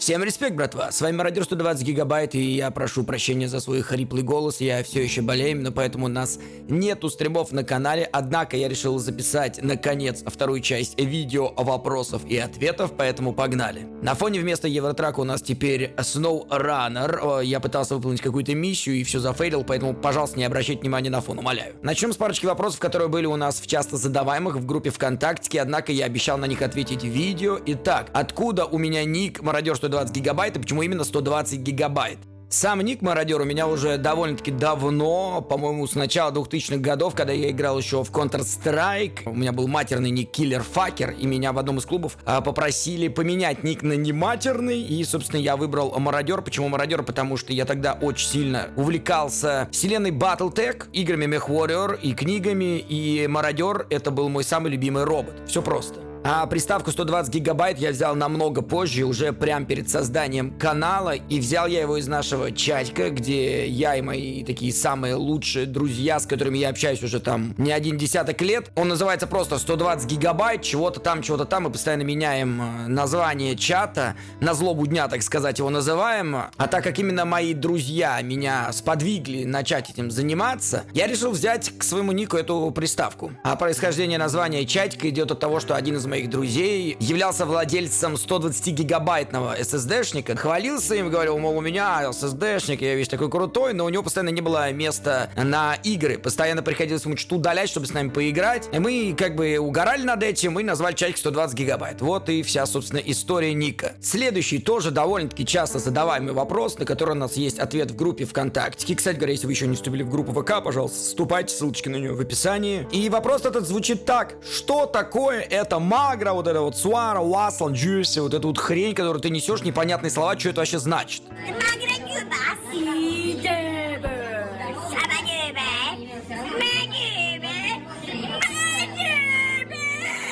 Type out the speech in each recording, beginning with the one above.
Всем респект, братва! С вами Мародер 120 гигабайт, и я прошу прощения за свой хриплый голос, я все еще болею, но поэтому у нас нету стримов на канале, однако я решил записать, наконец, вторую часть видео вопросов и ответов, поэтому погнали. На фоне вместо Евротрака у нас теперь Snow Runner, я пытался выполнить какую-то миссию и все зафейлил, поэтому, пожалуйста, не обращайте внимания на фон, умоляю. Начнем с парочки вопросов, которые были у нас в часто задаваемых в группе ВКонтакте, однако я обещал на них ответить в видео. Итак, откуда у меня ник Мародер 120 120 гигабайт, и почему именно 120 гигабайт? Сам ник Мародер у меня уже довольно-таки давно, по-моему, с начала 2000-х годов, когда я играл еще в Counter-Strike. У меня был матерный ник Killer Fucker, и меня в одном из клубов а, попросили поменять ник на нематерный, и, собственно, я выбрал Мародер. Почему Мародер? Потому что я тогда очень сильно увлекался вселенной Battletech, играми MechWarrior и книгами, и Мародер это был мой самый любимый робот. Все просто. А приставку 120 гигабайт я взял намного позже, уже прямо перед созданием канала. И взял я его из нашего чатика, где я и мои такие самые лучшие друзья, с которыми я общаюсь уже там не один десяток лет. Он называется просто 120 гигабайт, чего-то там, чего-то там. Мы постоянно меняем э, название чата. На злобу дня, так сказать, его называем. А так как именно мои друзья меня сподвигли начать этим заниматься, я решил взять к своему нику эту приставку. А происхождение названия чатика идет от того, что один из моих друзей являлся владельцем 120-гигабайтного SSD-шника, хвалился им, говорил, мол, у меня SSD-шник, я весь такой крутой, но у него постоянно не было места на игры, постоянно приходилось ему что-то удалять, чтобы с нами поиграть, и мы как бы угорали над этим и назвали чатик 120 гигабайт. Вот и вся, собственно, история Ника. Следующий тоже довольно-таки часто задаваемый вопрос, на который у нас есть ответ в группе ВКонтакте. Кстати говоря, если вы еще не вступили в группу ВК, пожалуйста, вступайте, ссылочки на нее в описании. И вопрос этот звучит так. Что такое это Магра, вот это вот Суара, Уаслан, Джюси, вот эту вот хрень, которую ты несешь, непонятные слова, что это вообще значит?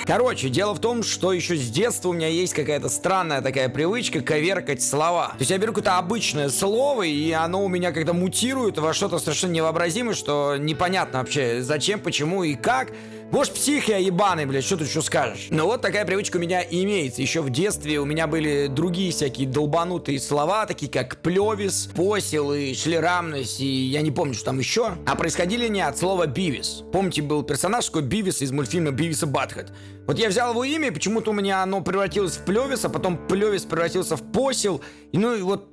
Короче, дело в том, что еще с детства у меня есть какая-то странная такая привычка коверкать слова. То есть я беру какое-то обычное слово, и оно у меня когда мутирует во что-то совершенно невообразимое, что непонятно вообще зачем, почему и как. Может, псих я ебаный, блядь, что ты еще скажешь? Но вот такая привычка у меня имеется. Еще в детстве у меня были другие всякие долбанутые слова, такие как плевис, посел и шлерамность, и я не помню, что там еще. А происходили они от слова бивис. Помните, был персонаж такой Бивис из мультфильма Бивиса Батхед. Вот я взял его имя, почему-то у меня оно превратилось в плевис, а потом плевис превратился в посел. И ну и вот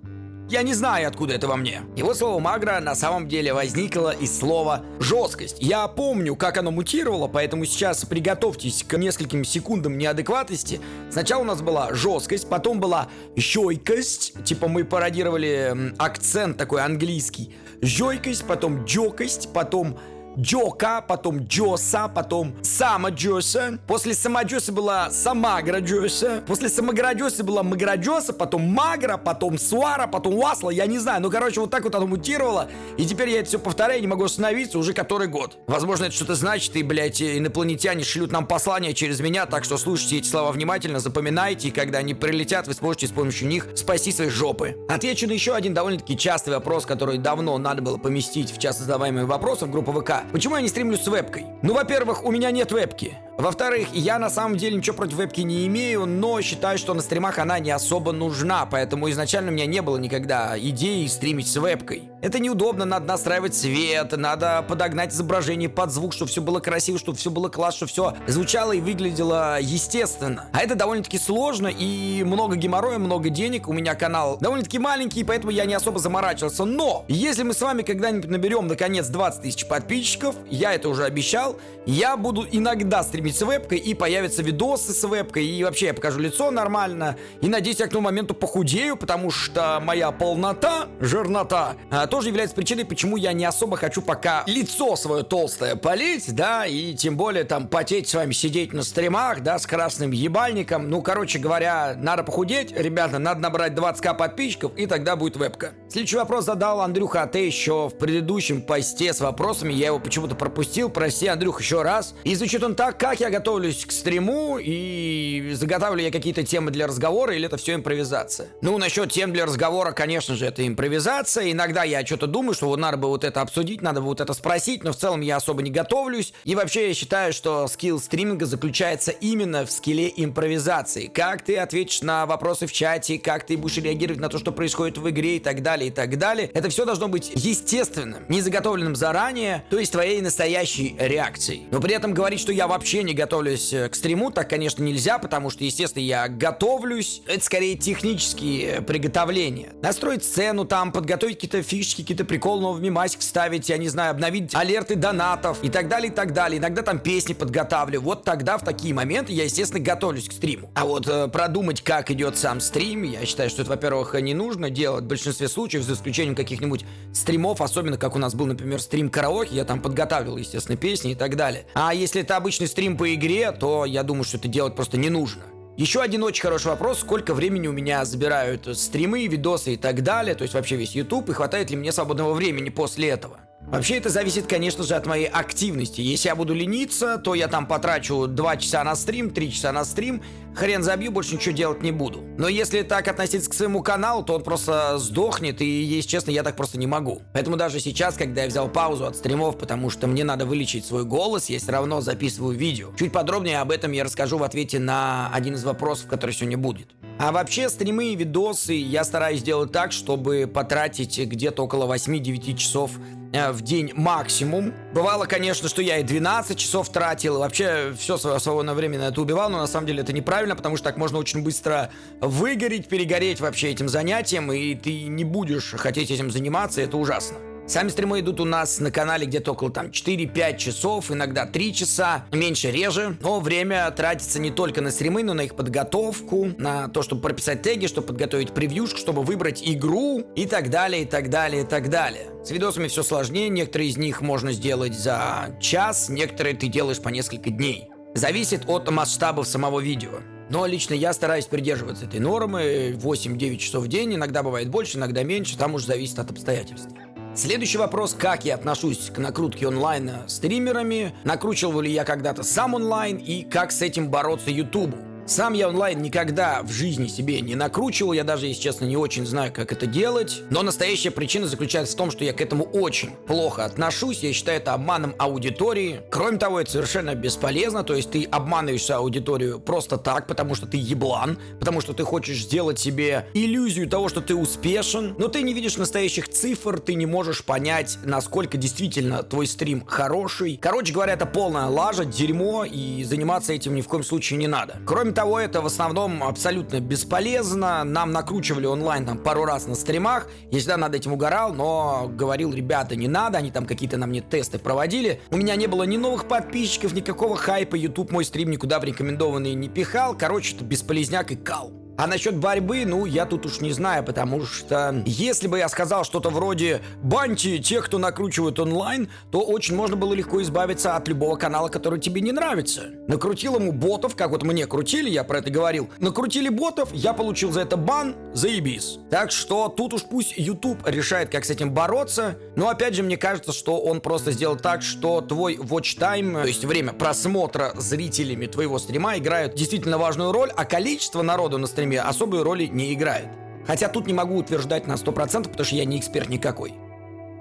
я не знаю, откуда это во мне. Его слово «магра» на самом деле возникло из слова «жесткость». Я помню, как оно мутировало, поэтому сейчас приготовьтесь к нескольким секундам неадекватности. Сначала у нас была жесткость, потом была жойкость. Типа мы пародировали акцент такой английский. Жойкость, потом джокость, потом Джока, потом Джоса, потом Сама Джоса. После Сама Джоса была Самагра Джоса. После Самагра Джоса была Магра Джоса, потом Магра, потом Суара, потом Уасла, я не знаю. Ну, короче, вот так вот оно мутировало. И теперь я это все повторяю, не могу остановиться уже который год. Возможно, это что-то значит, и, блядь, инопланетяне шлют нам послания через меня, так что слушайте эти слова внимательно, запоминайте, и когда они прилетят, вы сможете с помощью них спасти свои жопы. Отвечу на еще один довольно-таки частый вопрос, который давно надо было поместить в часто задаваемые вопросы в группу ВК. Почему я не стримлю с вебкой? Ну, во-первых, у меня нет вебки. Во-вторых, я на самом деле ничего против вебки не имею, но считаю, что на стримах она не особо нужна, поэтому изначально у меня не было никогда идеи стримить с вебкой. Это неудобно, надо настраивать свет, надо подогнать изображение под звук, чтобы все было красиво, чтобы все было классно, чтобы все звучало и выглядело естественно. А это довольно-таки сложно и много геморроя, много денег. У меня канал довольно-таки маленький, поэтому я не особо заморачивался. Но, если мы с вами когда-нибудь наберем, наконец, 20 тысяч подписчиков, я это уже обещал, я буду иногда стримить стримить с вебкой, и появятся видосы с вебкой, и вообще я покажу лицо нормально. И надеюсь, я к тому моменту похудею, потому что моя полнота, жирнота, а, тоже является причиной, почему я не особо хочу пока лицо свое толстое полить, да, и тем более там потеть с вами, сидеть на стримах, да, с красным ебальником. Ну, короче говоря, надо похудеть, ребята, надо набрать 20к подписчиков, и тогда будет вебка. Следующий вопрос задал Андрюха АТ еще в предыдущем посте с вопросами, я его почему-то пропустил, прости, Андрюх, еще раз. И звучит он так, как как я готовлюсь к стриму и заготавливаю я какие-то темы для разговора или это все импровизация? Ну, насчет тем для разговора, конечно же, это импровизация. Иногда я что-то думаю, что вот надо бы вот это обсудить, надо бы вот это спросить, но в целом я особо не готовлюсь. И вообще я считаю, что скилл стриминга заключается именно в скилле импровизации. Как ты ответишь на вопросы в чате, как ты будешь реагировать на то, что происходит в игре и так далее, и так далее. Это все должно быть естественным, не заготовленным заранее, то есть твоей настоящей реакцией. Но при этом говорить, что я вообще не готовлюсь э, к стриму, так, конечно, нельзя, потому что, естественно, я готовлюсь. Это скорее технические приготовления. Настроить сцену там, подготовить какие-то фишки, какие-то приколы, новый мимасик вставить, я не знаю, обновить алерты донатов и так далее, и так далее. Иногда там песни подготавливаю. Вот тогда, в такие моменты, я, естественно, готовлюсь к стриму. А вот э, продумать, как идет сам стрим, я считаю, что это, во-первых, не нужно делать в большинстве случаев, за исключением каких-нибудь стримов, особенно как у нас был, например, стрим караоке, я там подготавливал, естественно, песни и так далее. А если это обычный стрим по игре, то я думаю, что это делать просто не нужно. Еще один очень хороший вопрос, сколько времени у меня забирают стримы, видосы и так далее, то есть вообще весь YouTube, и хватает ли мне свободного времени после этого. Вообще это зависит, конечно же, от моей активности. Если я буду лениться, то я там потрачу 2 часа на стрим, 3 часа на стрим, хрен забью, больше ничего делать не буду. Но если так относиться к своему каналу, то он просто сдохнет, и, если честно, я так просто не могу. Поэтому даже сейчас, когда я взял паузу от стримов, потому что мне надо вылечить свой голос, я все равно записываю видео. Чуть подробнее об этом я расскажу в ответе на один из вопросов, который сегодня будет. А вообще, стримы и видосы я стараюсь делать так, чтобы потратить где-то около 8-9 часов Э, в день максимум. Бывало, конечно, что я и 12 часов тратил, вообще все свое свободное время на это убивал, но на самом деле это неправильно, потому что так можно очень быстро выгореть, перегореть вообще этим занятием, и ты не будешь хотеть этим заниматься, это ужасно. Сами стримы идут у нас на канале где-то около там 4-5 часов, иногда 3 часа, меньше реже. Но время тратится не только на стримы, но на их подготовку, на то, чтобы прописать теги, чтобы подготовить превьюшку, чтобы выбрать игру и так далее, и так далее, и так далее. С видосами все сложнее, некоторые из них можно сделать за час, некоторые ты делаешь по несколько дней. Зависит от масштабов самого видео. Но лично я стараюсь придерживаться этой нормы 8-9 часов в день, иногда бывает больше, иногда меньше, там уже зависит от обстоятельств. Следующий вопрос, как я отношусь к накрутке онлайна стримерами, накручивал ли я когда-то сам онлайн? И как с этим бороться ютубу. Сам я онлайн никогда в жизни себе не накручивал, я даже, если честно, не очень знаю, как это делать. Но настоящая причина заключается в том, что я к этому очень плохо отношусь, я считаю это обманом аудитории. Кроме того, это совершенно бесполезно, то есть ты обманываешь аудиторию просто так, потому что ты еблан, потому что ты хочешь сделать себе иллюзию того, что ты успешен, но ты не видишь настоящих цифр, ты не можешь понять, насколько действительно твой стрим хороший. Короче говоря, это полная лажа, дерьмо, и заниматься этим ни в коем случае не надо. Кроме того, это в основном абсолютно бесполезно. Нам накручивали онлайн там пару раз на стримах. Я всегда над этим угорал, но говорил, ребята, не надо. Они там какие-то на мне тесты проводили. У меня не было ни новых подписчиков, никакого хайпа. YouTube мой стрим никуда в рекомендованные не пихал. Короче, это бесполезняк и кал. А насчет борьбы, ну, я тут уж не знаю, потому что если бы я сказал что-то вроде «баньте тех, кто накручивает онлайн», то очень можно было легко избавиться от любого канала, который тебе не нравится. Накрутил ему ботов, как вот мне крутили, я про это говорил. Накрутили ботов, я получил за это бан, заебись. Так что тут уж пусть YouTube решает, как с этим бороться. Но опять же, мне кажется, что он просто сделал так, что твой watch time, то есть время просмотра зрителями твоего стрима играют действительно важную роль, а количество народу на стриме стриме особой роли не играет. Хотя тут не могу утверждать на 100%, потому что я не эксперт никакой.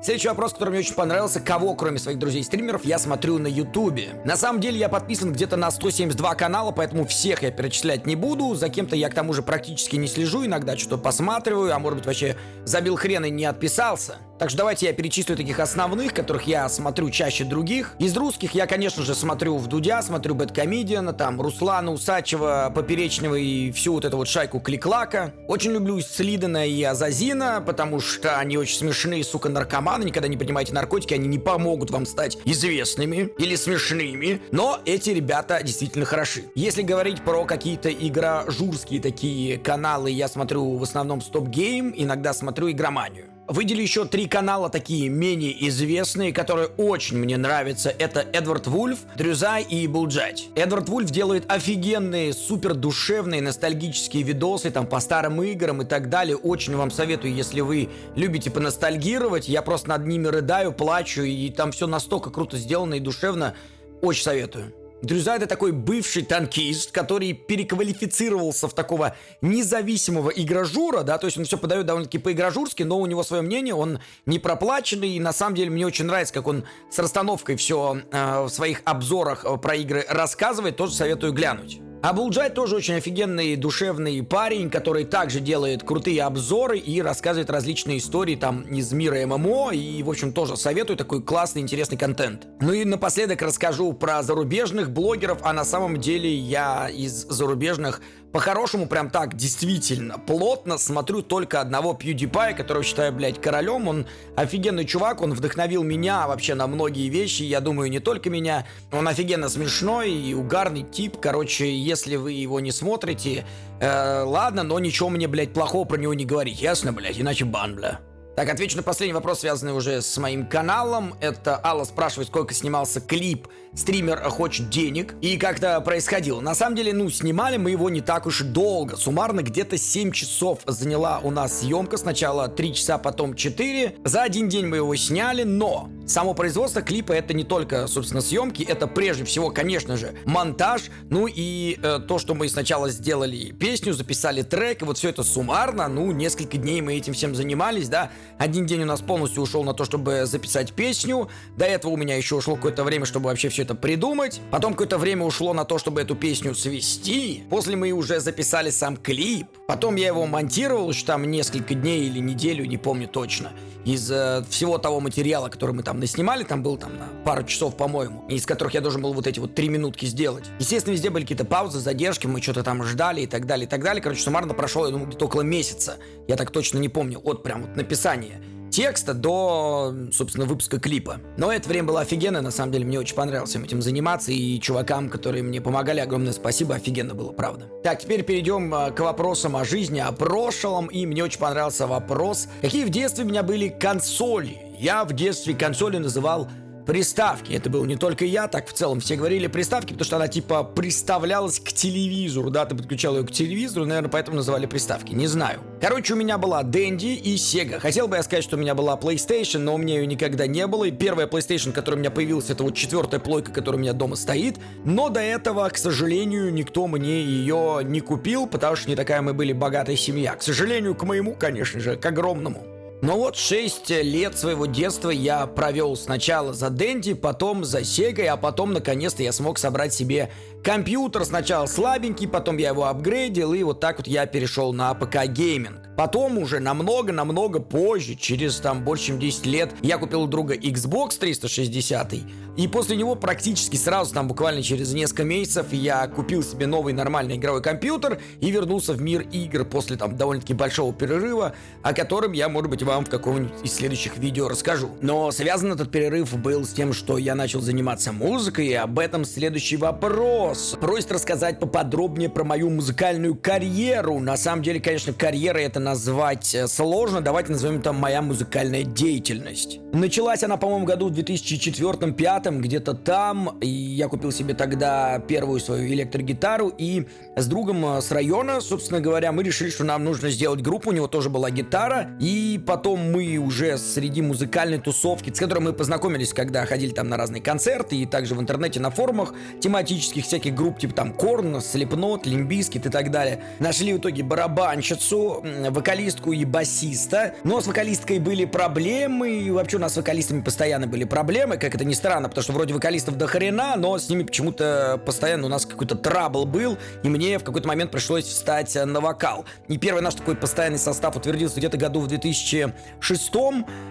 Следующий вопрос, который мне очень понравился. Кого, кроме своих друзей-стримеров, я смотрю на Ютубе? На самом деле, я подписан где-то на 172 канала, поэтому всех я перечислять не буду. За кем-то я, к тому же, практически не слежу. Иногда что-то посматриваю, а может быть, вообще забил хрен и не отписался. Так что давайте я перечислю таких основных, которых я смотрю чаще других. Из русских я, конечно же, смотрю в Дудя, смотрю Бэткомедиана, там, Руслана Усачева, Поперечного и всю вот эту вот шайку Кликлака. Очень люблю Слидана и Азазина, потому что они очень смешные, сука, наркоманы. Никогда не принимайте наркотики, они не помогут вам стать известными или смешными. Но эти ребята действительно хороши. Если говорить про какие-то игра-журские такие каналы, я смотрю в основном Стоп Гейм, иногда смотрю игроманию. Выделю еще три канала такие менее известные, которые очень мне нравятся. Это Эдвард Вульф, Дрюзай и Булджать. Эдвард Вульф делает офигенные, супер душевные, ностальгические видосы там по старым играм и так далее. Очень вам советую, если вы любите поностальгировать. Я просто над ними рыдаю, плачу, и там все настолько круто сделано и душевно. Очень советую. Друзья, это такой бывший танкист, который переквалифицировался в такого независимого игражура, да, то есть он все подает довольно-таки по-игражурски, но у него свое мнение, он не проплаченный, и на самом деле мне очень нравится, как он с расстановкой все э, в своих обзорах э, про игры рассказывает, тоже советую глянуть. А Булджай тоже очень офигенный, душевный парень, который также делает крутые обзоры и рассказывает различные истории там из мира ММО. И, в общем, тоже советую такой классный, интересный контент. Ну и напоследок расскажу про зарубежных блогеров, а на самом деле я из зарубежных по-хорошему, прям так, действительно, плотно смотрю только одного PewDiePie, которого считаю, блядь, королем. Он офигенный чувак, он вдохновил меня вообще на многие вещи, я думаю, не только меня. Он офигенно смешной и угарный тип. Короче, если вы его не смотрите, э, ладно, но ничего мне, блядь, плохого про него не говорить, ясно, блядь, иначе бан, бля. Так, отвечу на последний вопрос, связанный уже с моим каналом. Это Алла спрашивает, сколько снимался клип «Стример хочет денег» и как это происходило. На самом деле, ну, снимали мы его не так уж и долго. Суммарно где-то 7 часов заняла у нас съемка. Сначала 3 часа, потом 4. За один день мы его сняли, но само производство клипа это не только, собственно, съемки, это прежде всего, конечно же, монтаж, ну и э, то, что мы сначала сделали песню, записали трек, и вот все это суммарно, ну, несколько дней мы этим всем занимались, да, один день у нас полностью ушел на то, чтобы записать песню. До этого у меня еще ушло какое-то время, чтобы вообще все это придумать. Потом какое-то время ушло на то, чтобы эту песню свести. После мы уже записали сам клип. Потом я его монтировал, еще там несколько дней или неделю, не помню точно. Из э, всего того материала, который мы там наснимали, там был там на пару часов, по-моему, из которых я должен был вот эти вот три минутки сделать. Естественно, везде были какие-то паузы, задержки, мы что-то там ждали и так далее, и так далее. Короче, суммарно прошел, я думаю, где-то около месяца. Я так точно не помню, от прям вот написания написания текста до, собственно, выпуска клипа. Но это время было офигенно, на самом деле мне очень понравилось всем этим заниматься, и чувакам, которые мне помогали, огромное спасибо, офигенно было, правда. Так, теперь перейдем а, к вопросам о жизни, о прошлом, и мне очень понравился вопрос, какие в детстве у меня были консоли. Я в детстве консоли называл приставки. Это был не только я, так в целом все говорили приставки, потому что она типа приставлялась к телевизору, да, ты подключал ее к телевизору, наверное, поэтому называли приставки, не знаю. Короче, у меня была Dendy и Sega. Хотел бы я сказать, что у меня была PlayStation, но у меня ее никогда не было, и первая PlayStation, которая у меня появилась, это вот четвертая плойка, которая у меня дома стоит, но до этого, к сожалению, никто мне ее не купил, потому что не такая мы были богатая семья. К сожалению, к моему, конечно же, к огромному. Но вот 6 лет своего детства я провел сначала за Дэнди, потом за Сегой, а потом наконец-то я смог собрать себе компьютер. Сначала слабенький, потом я его апгрейдил, и вот так вот я перешел на ПК гейминг. Потом уже намного-намного позже, через там больше чем 10 лет, я купил у друга Xbox 360, и после него практически сразу, там буквально через несколько месяцев, я купил себе новый нормальный игровой компьютер и вернулся в мир игр после там довольно-таки большого перерыва, о котором я, может быть, вам в каком-нибудь из следующих видео расскажу. Но связан этот перерыв был с тем, что я начал заниматься музыкой, и об этом следующий вопрос. Просит рассказать поподробнее про мою музыкальную карьеру. На самом деле, конечно, карьера это назвать э, сложно, давайте назовем это моя музыкальная деятельность. Началась она, по-моему, году в 2004-2005, где-то там, и я купил себе тогда первую свою электрогитару, и с другом э, с района, собственно говоря, мы решили, что нам нужно сделать группу, у него тоже была гитара, и потом мы уже среди музыкальной тусовки, с которой мы познакомились, когда ходили там на разные концерты, и также в интернете на форумах тематических всяких групп, типа там Korn, Slipknot, Limp Bizkit и так далее, нашли в итоге барабанщицу, вокалистку и басиста. Но с вокалисткой были проблемы, и вообще у нас с вокалистами постоянно были проблемы, как это ни странно, потому что вроде вокалистов до хрена, но с ними почему-то постоянно у нас какой-то trouble был, и мне в какой-то момент пришлось встать на вокал. И первый наш такой постоянный состав утвердился где-то году в 2006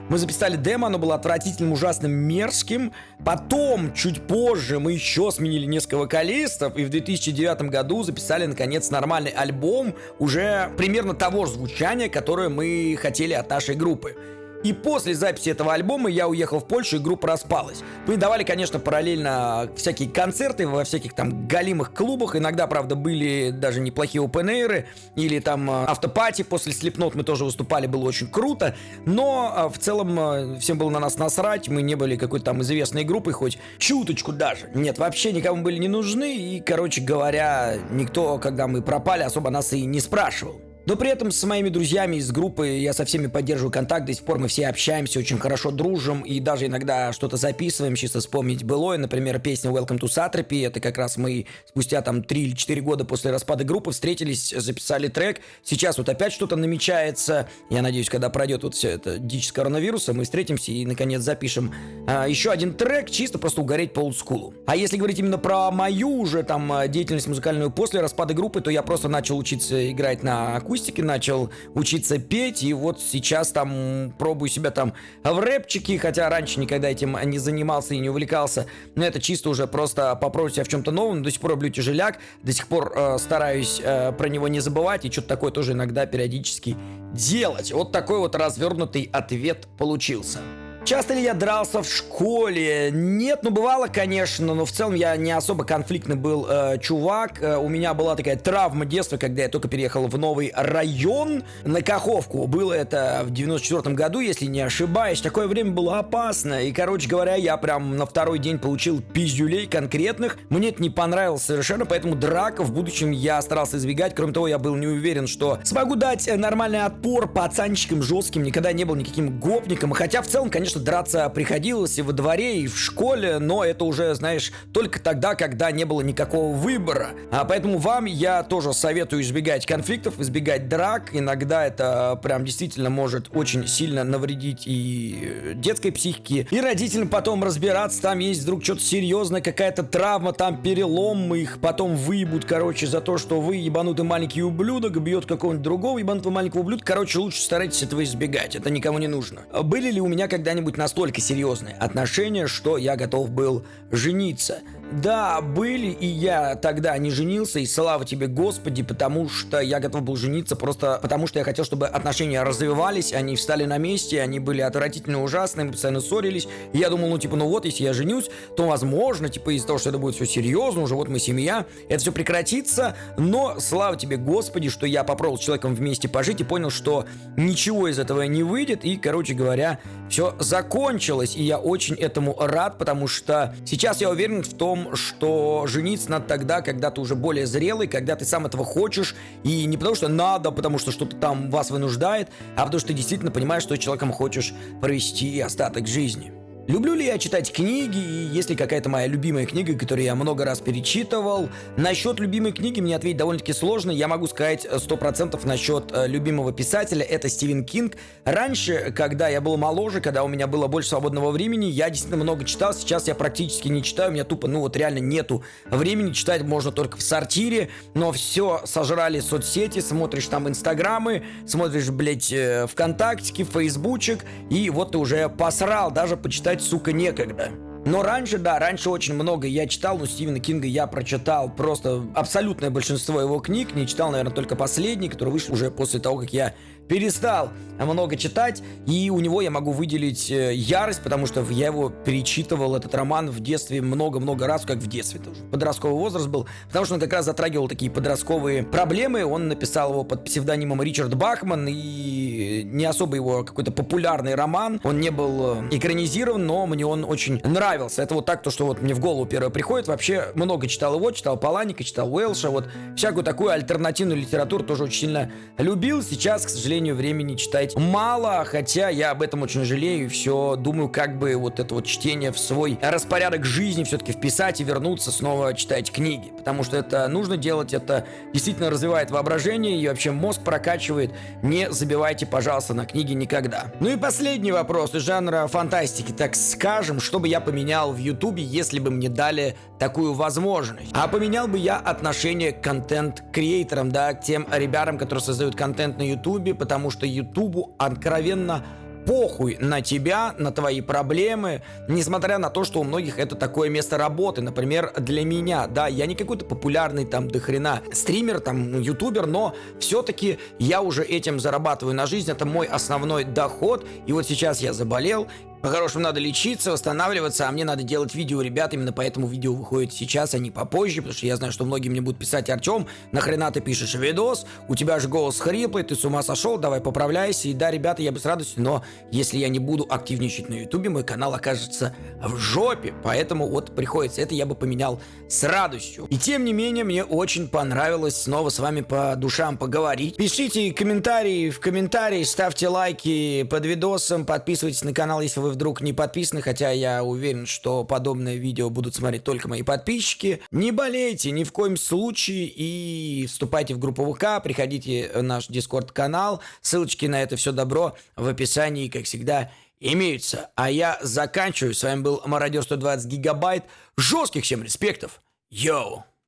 мы записали демо, оно было отвратительным, ужасным, мерзким. Потом, чуть позже, мы еще сменили несколько вокалистов, и в 2009 году записали, наконец, нормальный альбом уже примерно того же звучания, которое мы хотели от нашей группы. И после записи этого альбома я уехал в Польшу, и группа распалась. Мы давали, конечно, параллельно всякие концерты во всяких там галимых клубах. Иногда, правда, были даже неплохие open или там э, автопати после Slipknot мы тоже выступали, было очень круто. Но э, в целом э, всем было на нас насрать, мы не были какой-то там известной группой, хоть чуточку даже. Нет, вообще никому были не нужны, и, короче говоря, никто, когда мы пропали, особо нас и не спрашивал. Но при этом с моими друзьями из группы я со всеми поддерживаю контакт, до сих пор мы все общаемся, очень хорошо дружим и даже иногда что-то записываем, чисто вспомнить былое. Например, песня Welcome to Satrapy, это как раз мы спустя там 3 или 4 года после распада группы встретились, записали трек. Сейчас вот опять что-то намечается. Я надеюсь, когда пройдет вот все это дичь с коронавируса, мы встретимся и наконец запишем а, еще один трек, чисто просто угореть по олдскулу. А если говорить именно про мою уже там деятельность музыкальную после распада группы, то я просто начал учиться играть на акустике акустике, начал учиться петь, и вот сейчас там пробую себя там в рэпчике, хотя раньше никогда этим не занимался и не увлекался, но это чисто уже просто попробовать себя в чем-то новом, до сих пор люблю тяжеляк, до сих пор э, стараюсь э, про него не забывать, и что-то такое тоже иногда периодически делать. Вот такой вот развернутый ответ получился. Часто ли я дрался в школе? Нет, ну бывало, конечно, но в целом я не особо конфликтный был э, чувак. Э, у меня была такая травма детства, когда я только переехал в новый район на Каховку. Было это в 94 году, если не ошибаюсь. Такое время было опасно. И, короче говоря, я прям на второй день получил пиздюлей конкретных. Мне это не понравилось совершенно, поэтому драк в будущем я старался избегать. Кроме того, я был не уверен, что смогу дать нормальный отпор пацанчикам жестким. Никогда не был никаким гопником. Хотя в целом, конечно, конечно, драться приходилось и во дворе, и в школе, но это уже, знаешь, только тогда, когда не было никакого выбора. А поэтому вам я тоже советую избегать конфликтов, избегать драк. Иногда это прям действительно может очень сильно навредить и детской психике, и родителям потом разбираться, там есть вдруг что-то серьезное, какая-то травма, там перелом, их потом выебут, короче, за то, что вы ебанутый маленький ублюдок, бьет какого-нибудь другого ебанутого маленького ублюдка. Короче, лучше старайтесь этого избегать, это никому не нужно. Были ли у меня когда-нибудь когда-нибудь настолько серьезные отношения, что я готов был жениться. Да, были, и я тогда не женился, и слава тебе, Господи, потому что я готов был жениться просто потому, что я хотел, чтобы отношения развивались, они встали на месте, они были отвратительно ужасные, мы постоянно ссорились. И я думал, ну, типа, ну вот, если я женюсь, то, возможно, типа, из-за того, что это будет все серьезно, уже вот мы семья, это все прекратится, но слава тебе, Господи, что я попробовал с человеком вместе пожить и понял, что ничего из этого не выйдет, и, короче говоря, все закончилось, и я очень этому рад, потому что сейчас я уверен в том, что жениться надо тогда, когда ты уже более зрелый, когда ты сам этого хочешь, и не потому что надо, потому что что-то там вас вынуждает, а потому что ты действительно понимаешь, что человеком хочешь провести остаток жизни. Люблю ли я читать книги, и есть ли какая-то моя любимая книга, которую я много раз перечитывал? Насчет любимой книги мне ответить довольно-таки сложно. Я могу сказать 100% насчет э, любимого писателя, это Стивен Кинг. Раньше, когда я был моложе, когда у меня было больше свободного времени, я действительно много читал. Сейчас я практически не читаю, у меня тупо, ну вот реально нету времени. Читать можно только в сортире, но все сожрали соцсети, смотришь там инстаграмы, смотришь, блядь, э, ВКонтактике, Фейсбучек, и вот ты уже посрал даже почитать читать, сука, некогда. Но раньше, да, раньше очень много я читал, но Стивена Кинга я прочитал просто абсолютное большинство его книг, не читал, наверное, только последний, который вышел уже после того, как я перестал много читать, и у него я могу выделить э, ярость, потому что я его перечитывал, этот роман, в детстве много-много раз, как в детстве тоже. Подростковый возраст был, потому что он как раз затрагивал такие подростковые проблемы, он написал его под псевдонимом Ричард Бахман, и не особо его какой-то популярный роман, он не был э, экранизирован, но мне он очень нравился. Это вот так, то, что вот мне в голову первое приходит, вообще много читал его, читал Паланика, читал Уэлша, вот всякую такую альтернативную литературу тоже очень сильно любил, сейчас, к сожалению, времени читать мало, хотя я об этом очень жалею все думаю, как бы вот это вот чтение в свой распорядок жизни все-таки вписать и вернуться снова читать книги, потому что это нужно делать, это действительно развивает воображение и вообще мозг прокачивает. Не забивайте, пожалуйста, на книги никогда. Ну и последний вопрос из жанра фантастики, так скажем, что бы я поменял в Ютубе, если бы мне дали такую возможность. А поменял бы я отношение к контент-креаторам, да, к тем ребятам, которые создают контент на Ютубе, потому что Ютубу откровенно похуй на тебя, на твои проблемы, несмотря на то, что у многих это такое место работы. Например, для меня, да, я не какой-то популярный там до хрена стример, там, ютубер, но все-таки я уже этим зарабатываю на жизнь, это мой основной доход, и вот сейчас я заболел, По-хорошему надо лечиться, восстанавливаться, а мне надо делать видео, ребят, именно поэтому видео выходит сейчас, а не попозже, потому что я знаю, что многие мне будут писать, Артем, нахрена ты пишешь видос, у тебя же голос хриплый, ты с ума сошел, давай поправляйся, и да, ребята, я бы с радостью, но если я не буду активничать на ютубе, мой канал окажется в жопе, поэтому вот приходится, это я бы поменял с радостью. И тем не менее, мне очень понравилось снова с вами по душам поговорить. Пишите комментарии в комментарии, ставьте лайки под видосом, подписывайтесь на канал, если вы вдруг не подписаны, хотя я уверен, что подобное видео будут смотреть только мои подписчики. Не болейте ни в коем случае и вступайте в группу ВК, приходите в наш дискорд-канал, ссылочки на это все добро в описании, как всегда, имеются. А я заканчиваю. С вами был Мародер 120 Гигабайт. Жестких всем респектов. Йоу!